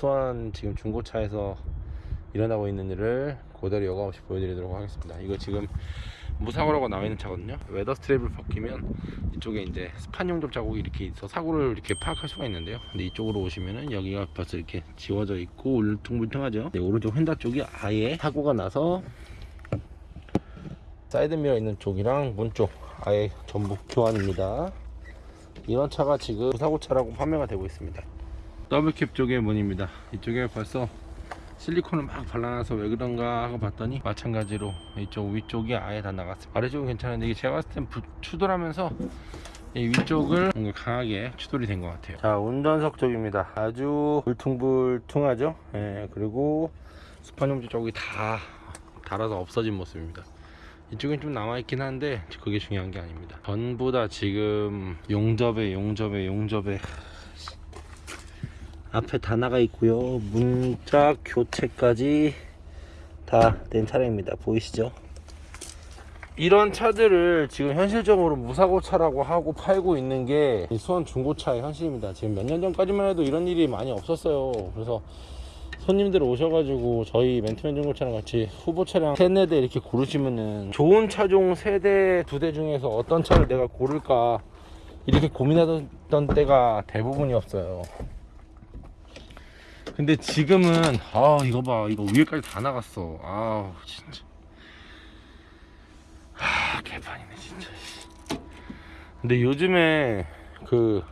수원 지금 중고차에서 일어나고 있는 일을 그대로 여과 없이 보여드리도록 하겠습니다. 이거 지금 무사고라고 나와 있는 차거든요. weather strip을 벗기면 이쪽에 이제 spot 용접 자국이 이렇게 있어 사고를 이렇게 파악할 수가 있는데요. 근데 이쪽으로 오시면은 여기가 벌써 이렇게 지워져 있고 울퉁불퉁하죠? 네, 오른쪽 휀다 쪽이 아예 사고가 나서 사이드미러 있는 쪽이랑 문 쪽 아예 전부 교환입니다. 이런 차가 지금 무사고차라고 판매가 되고 있습니다 더블캡 쪽의 문입니다. 이쪽에 벌써 실리콘을 막 발라놔서 왜 그런가 하고 봤더니 마찬가지로 이쪽 위쪽이 아예 다 나갔어요. 아래쪽은 괜찮은데 이게 제가 봤을 땐 부- 추돌하면서 이 위쪽을 뭔가 강하게 추돌이 된 것 같아요. 자 운전석 쪽입니다. 아주 울퉁불퉁하죠? 예, 그리고 스판용지 쪽이 다 달아서 없어진 모습입니다. 이쪽엔 좀 남아있긴 한데 그게 중요한 게 아닙니다. 전부 다 지금 용접에 용접에 용접에 앞에 다 나가 있고요. 문짝 교체까지 다 된 차량입니다. 보이시죠? 이런 차들을 지금 현실적으로 무사고 차라고 하고 팔고 있는 게이 수원 중고차의 현실입니다. 지금 몇 년 전까지만 해도 이런 일이 많이 없었어요. 그래서 손님들 오셔가지고 저희 멘트맨 중고차랑 같이 후보 차량 세네 대 이렇게 고르시면은 좋은 차종 세 대 두 대 중에서 어떤 차를 내가 고를까 이렇게 고민하던 때가 대부분이었어요 근데 지금은 아 이거 봐. 이거 위에까지 다 나갔어. 아 진짜. 아 개판이네 진짜. 근데 요즘에 그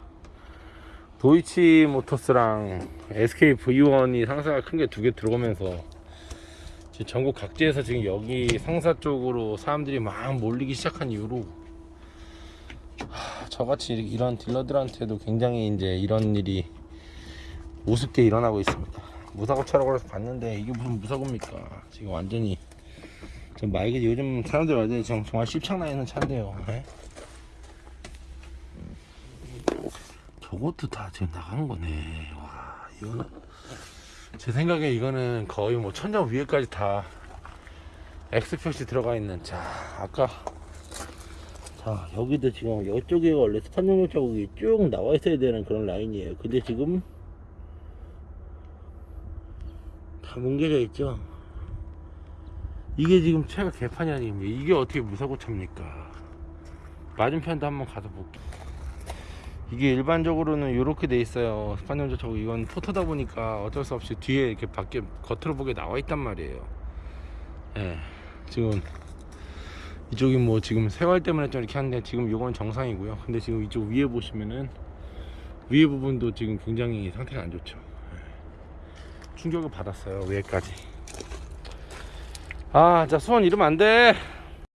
도이치 모터스랑 SK V1이 상사가 큰 게 두 개 들어오면서 전국 각지에서 지금 여기 상사 쪽으로 사람들이 막 몰리기 시작한 이후로 하, 저같이 이런 딜러들한테도 굉장히 이제 이런 일이 우습게 일어나고 있습니다. 무사고 차라고 해서 봤는데 이게 무슨 무사고입니까? 지금 완전히 지금 말 이게 요즘 사람들 완전히 지금 정말 씹창나 있는 차인데요. 예? 저것도 다 지금 나간 거네. 와 이거는 제 생각에 이거는 거의 뭐 천장 위에까지 다 X 표시 들어가 있는 자 아까 자 여기도 지금 이쪽에 원래 스판 용역 자국이 쭉 나와 있어야 되는 그런 라인이에요. 근데 지금 다 뭉개져 있죠. 이게 지금 차가 개판이 아닙니까? 이게 어떻게 무사고 차입니까? 맞은편도 한번 가서 볼게요. 이게 일반적으로는 이렇게 돼 있어요. 저거 이건 포토다 보니까 어쩔 수 없이 뒤에 이렇게 밖에 겉으로 보게 나와 있단 말이에요. 예. 지금 이쪽이 뭐 지금 세월 때문에 좀 이렇게 하는데 지금 이건 정상이고요. 근데 지금 이쪽 위에 보시면은 위에 부분도 지금 굉장히 상태가 안 좋죠. 충격을 받았어요 위에까지. 아 자 수원 이러면 안돼